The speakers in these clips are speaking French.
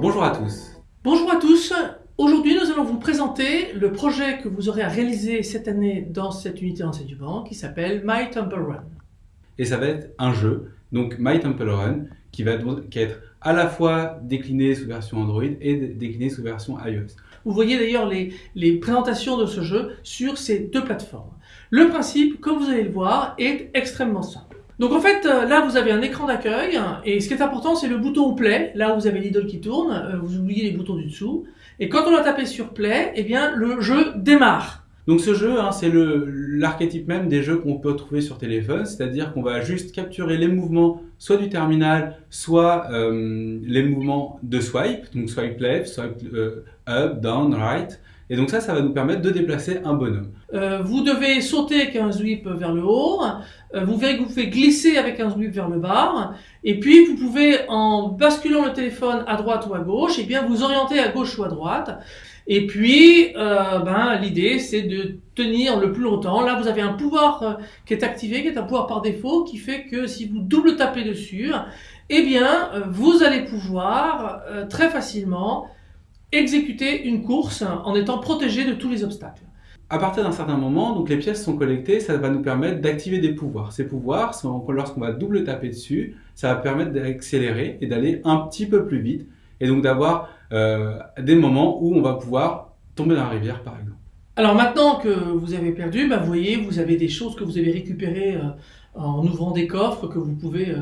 Bonjour à tous. Bonjour à tous. Aujourd'hui, nous allons vous présenter le projet que vous aurez à réaliser cette année dans cette unité d'enseignement qui s'appelle My Temple Run. Et ça va être un jeu, donc My Temple Run, qui va qui être à la fois décliné sous version Android et décliné sous version iOS. Vous voyez d'ailleurs les, les présentations de ce jeu sur ces deux plateformes. Le principe, comme vous allez le voir, est extrêmement simple. Donc en fait, euh, là vous avez un écran d'accueil, et ce qui est important c'est le bouton play, là où vous avez l'idole qui tourne, euh, vous oubliez les boutons du dessous, et quand on a tapé sur play, eh bien le jeu démarre. Donc ce jeu, hein, c'est l'archétype même des jeux qu'on peut trouver sur téléphone, c'est-à-dire qu'on va juste capturer les mouvements soit du terminal, soit euh, les mouvements de swipe, donc swipe left, swipe up, down, right, et donc ça, ça va nous permettre de déplacer un bonhomme. Euh, vous devez sauter avec un sweep vers le haut. Euh, vous verrez que vous pouvez glisser avec un sweep vers le bas. Et puis vous pouvez, en basculant le téléphone à droite ou à gauche, et eh bien vous orienter à gauche ou à droite. Et puis, euh, ben, l'idée, c'est de tenir le plus longtemps. Là, vous avez un pouvoir qui est activé, qui est un pouvoir par défaut, qui fait que si vous double tapez dessus, eh bien, vous allez pouvoir très facilement exécuter une course en étant protégé de tous les obstacles. À partir d'un certain moment, donc les pièces sont collectées, ça va nous permettre d'activer des pouvoirs. Ces pouvoirs, lorsqu'on va double taper dessus, ça va permettre d'accélérer et d'aller un petit peu plus vite, et donc d'avoir euh, des moments où on va pouvoir tomber dans la rivière, par exemple. Alors maintenant que vous avez perdu, bah, vous voyez, vous avez des choses que vous avez récupérées euh, en ouvrant des coffres que vous pouvez euh,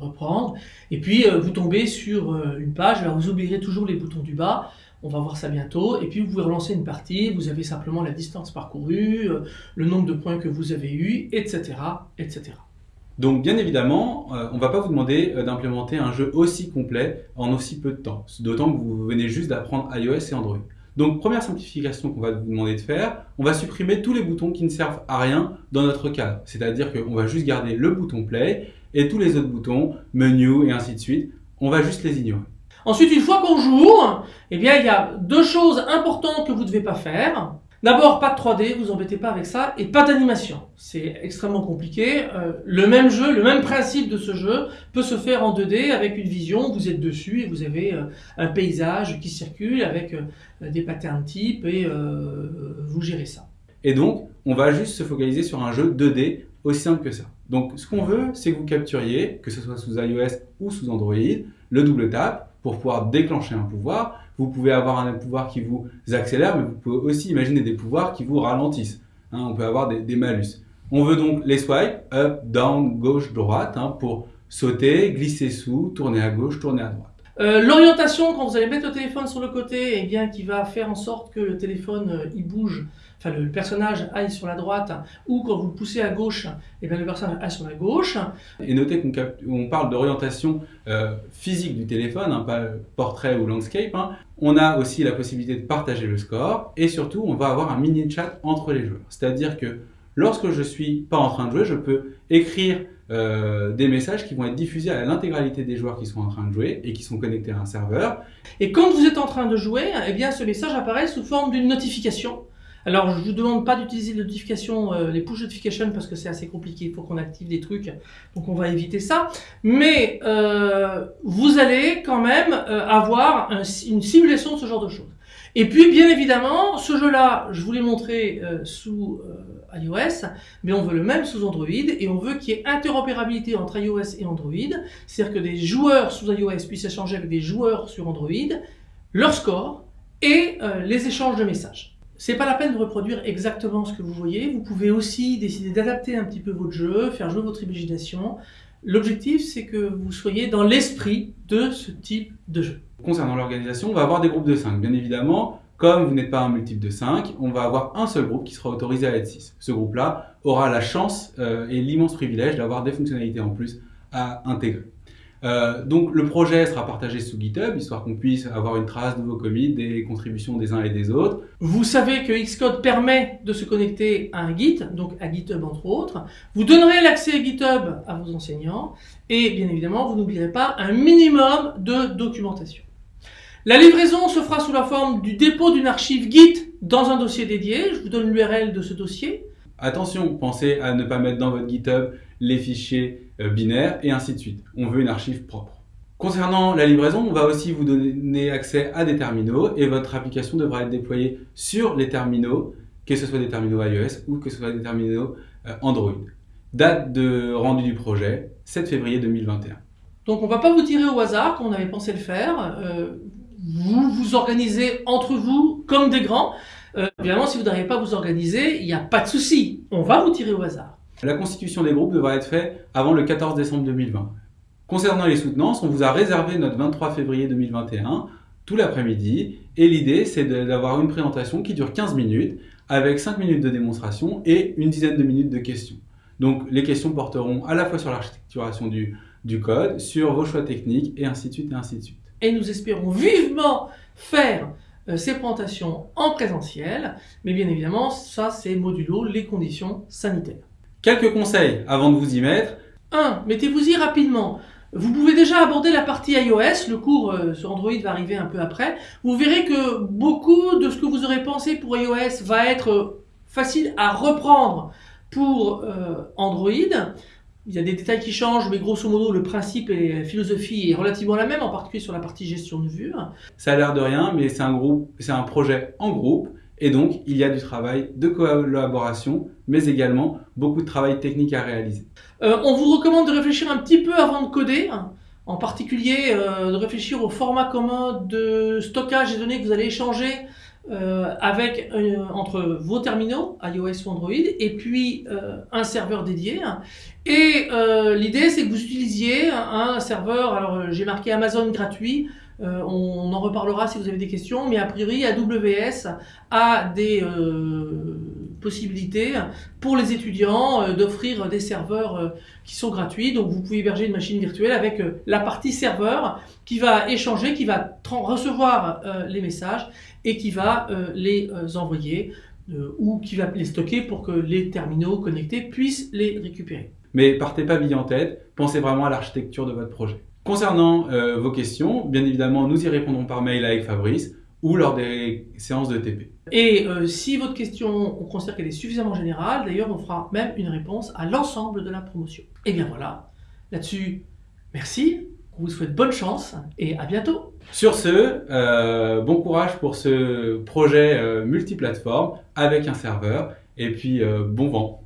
reprendre. Et puis vous tombez sur une page, vous oublierez toujours les boutons du bas. On va voir ça bientôt. Et puis vous pouvez relancer une partie, vous avez simplement la distance parcourue, le nombre de points que vous avez eu, etc. etc. Donc bien évidemment, on ne va pas vous demander d'implémenter un jeu aussi complet en aussi peu de temps, d'autant que vous venez juste d'apprendre iOS et Android. Donc première simplification qu'on va vous demander de faire, on va supprimer tous les boutons qui ne servent à rien dans notre cadre. C'est-à-dire qu'on va juste garder le bouton play et tous les autres boutons, menu et ainsi de suite, on va juste les ignorer. Ensuite, une fois qu'on joue, eh bien, il y a deux choses importantes que vous ne devez pas faire. D'abord, pas de 3D, vous embêtez pas avec ça, et pas d'animation. C'est extrêmement compliqué. Euh, le même jeu, le même principe de ce jeu peut se faire en 2D avec une vision, vous êtes dessus et vous avez euh, un paysage qui circule avec euh, des patterns types et vous gérez ça. Et donc, on va juste se focaliser sur un jeu 2D aussi simple que ça. Donc, ce qu'on veut, c'est que vous capturiez, que ce soit sous iOS ou sous Android, le double tap pour pouvoir déclencher un pouvoir, vous pouvez avoir un pouvoir qui vous accélère, mais vous pouvez aussi imaginer des pouvoirs qui vous ralentissent. Hein. on peut avoir des, malus. On veut donc les swipes, up, down, gauche, droite, hein, pour sauter, glisser sous, tourner à gauche, tourner à droite. Euh, l'orientation, quand vous allez mettre le téléphone sur le côté, eh bien, qui va faire en sorte que le téléphone euh, il bouge, enfin le, personnage aille sur la droite, ou quand vous le poussez à gauche, eh bien, le personnage aille sur la gauche. Et notez qu'on parle d'orientation euh, physique du téléphone, hein, pas portrait ou landscape. Hein. On a aussi la possibilité de partager le score, et surtout, on va avoir un mini chat entre les joueurs. C'est-à-dire que lorsque je suis pas en train de jouer, je peux écrire euh, des messages qui vont être diffusés à l'intégralité des joueurs qui sont en train de jouer et qui sont connectés à un serveur. Et quand vous êtes en train de jouer, eh bien ce message apparaît sous forme d'une notification. Alors je vous demande pas d'utiliser les notifications, euh, les push notifications parce que c'est assez compliqué, il faut qu'on active des trucs, donc on va éviter ça. Mais euh, vous allez quand même avoir une simulation de ce genre de choses. Et puis, bien évidemment, ce jeu-là, je vous l'ai montré euh, sous euh, iOS, mais on veut le même sous Android, et on veut qu'il y ait interopérabilité entre iOS et Android, c'est-à-dire que des joueurs sous iOS puissent échanger avec des joueurs sur Android, leur score et euh, les échanges de messages. C'est pas la peine de reproduire exactement ce que vous voyez, vous pouvez aussi décider d'adapter un petit peu votre jeu, faire jouer votre imagination. L'objectif, c'est que vous soyez dans l'esprit de ce type de jeu. Concernant l'organisation, on va avoir des groupes de 5. Bien évidemment, comme vous n'êtes pas un multiple de 5, on va avoir un seul groupe qui sera autorisé à être 6. Ce groupe-là aura la chance euh, et l'immense privilège d'avoir des fonctionnalités en plus à intégrer. Euh, donc le projet sera partagé sous GitHub, histoire qu'on puisse avoir une trace de vos commits, des contributions des uns et des autres. Vous savez que Xcode permet de se connecter à un Git, donc à GitHub entre autres. Vous donnerez l'accès à GitHub à vos enseignants, et bien évidemment, vous n'oublierez pas un minimum de documentation. La livraison se fera sous la forme du dépôt d'une archive Git dans un dossier dédié. Je vous donne l'URL de ce dossier. Attention, pensez à ne pas mettre dans votre GitHub les fichiers euh, binaires et ainsi de suite. On veut une archive propre. Concernant la livraison, on va aussi vous donner accès à des terminaux et votre application devra être déployée sur les terminaux, que ce soit des terminaux iOS ou que ce soit des terminaux euh, Android. Date de rendu du projet, 7 février 2021. Donc on ne va pas vous tirer au hasard comme on avait pensé le faire. Euh, vous vous organisez entre vous comme des grands. Euh, évidemment, si vous n'arrivez pas à vous organiser, il n'y a pas de souci. On va vous tirer au hasard. La constitution des groupes devra être faite avant le 14 décembre 2020. Concernant les soutenances, on vous a réservé notre 23 février 2021 tout l'après-midi et l'idée c'est d'avoir une présentation qui dure 15 minutes avec 5 minutes de démonstration et une dizaine de minutes de questions. Donc les questions porteront à la fois sur l'architecturation du, du code, sur vos choix techniques et ainsi de suite et ainsi de suite. Et nous espérons vivement faire ces présentations en présentiel, mais bien évidemment ça c'est modulo les conditions sanitaires. Quelques conseils avant de vous y mettre. 1. Mettez-vous-y rapidement. Vous pouvez déjà aborder la partie iOS, le cours euh, sur Android va arriver un peu après. Vous verrez que beaucoup de ce que vous aurez pensé pour iOS va être euh, facile à reprendre pour euh, Android. Il y a des détails qui changent, mais grosso modo, le principe et la philosophie est relativement la même, en particulier sur la partie gestion de vue. Ça a l'air de rien, mais c'est un groupe, c'est un projet en groupe, et donc il y a du travail de collaboration, mais également beaucoup de travail technique à réaliser. Euh, on vous recommande de réfléchir un petit peu avant de coder, en particulier euh, de réfléchir au format commun de stockage des données que vous allez échanger euh, avec entre vos terminaux iOS ou Android et puis un serveur dédié. Et l'idée c'est que vous utilisiez un serveur, alors j'ai marqué Amazon gratuit, on en reparlera si vous avez des questions, mais a priori AWS a des possibilité pour les étudiants euh, d'offrir des serveurs euh, qui sont gratuits. Donc vous pouvez héberger une machine virtuelle avec euh, la partie serveur qui va échanger, qui va recevoir les messages et qui va les envoyer ou qui va les stocker pour que les terminaux connectés puissent les récupérer. Mais partez pas vie en tête, pensez vraiment à l'architecture de votre projet. Concernant vos questions, bien évidemment, nous y répondrons par mail avec Fabrice ou lors des séances de TP. Et euh, si votre question, on considère qu'elle est suffisamment générale, d'ailleurs, on fera même une réponse à l'ensemble de la promotion. Et bien voilà, là-dessus, merci, on vous souhaite bonne chance et à bientôt. Sur ce, euh, bon courage pour ce projet euh, multiplateforme avec un serveur et puis bon vent.